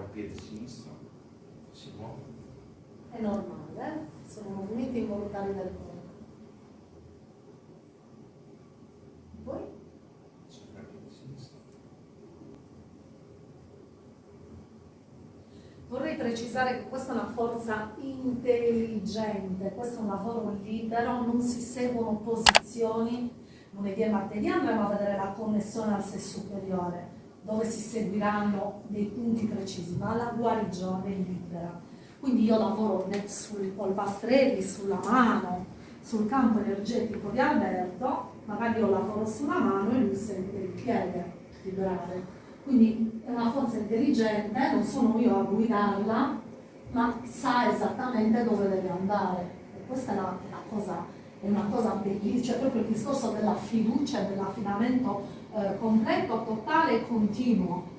al piede sinistro, si muove. È normale, sono movimenti involontari del corpo. Poi? Sempre al piede sinistro. Vorrei precisare che questa è una forza intelligente, questo è un lavoro libero, non si seguono posizioni. Lunedì e martedì andremo a vedere la connessione al sé superiore, dove si seguiranno dei punti precisi, ma la guarigione è libera. Quindi io lavoro sui polpastrelli, sulla mano, sul campo energetico di Alberto, magari io lavoro sulla mano e lui sente il piede vibrare. Quindi è una forza intelligente, non sono io a guidarla, ma sa esattamente dove deve andare. E questa è, la, la cosa, è una cosa bellissima, cioè proprio il discorso della fiducia e dell'affidamento eh, completo, continuo